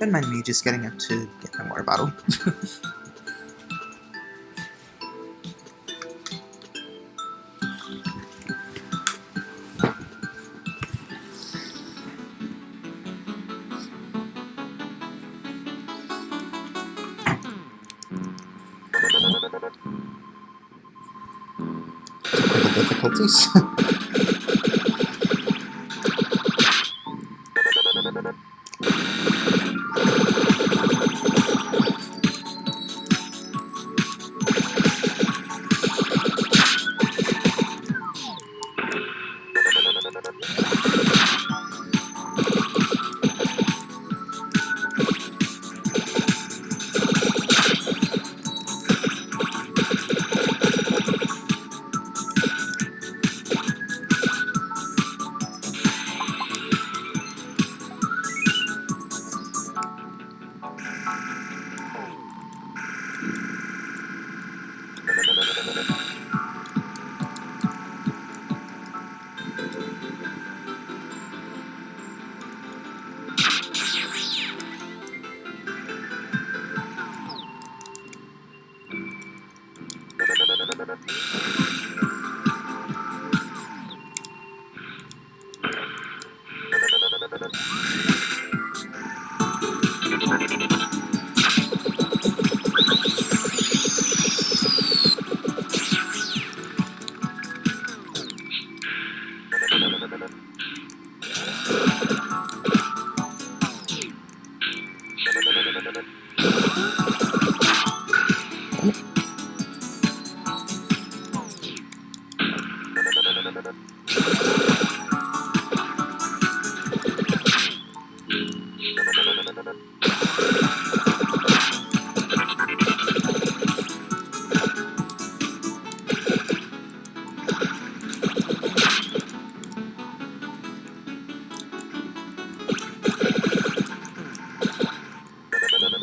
Don't mind me just getting up to get my water bottle. difficulties. work.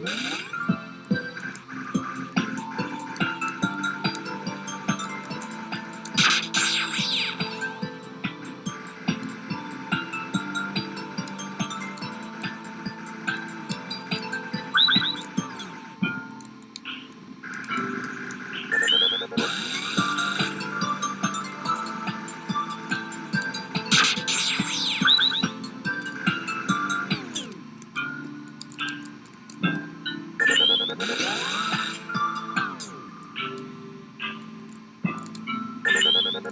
Mm-hmm.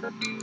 Thank you.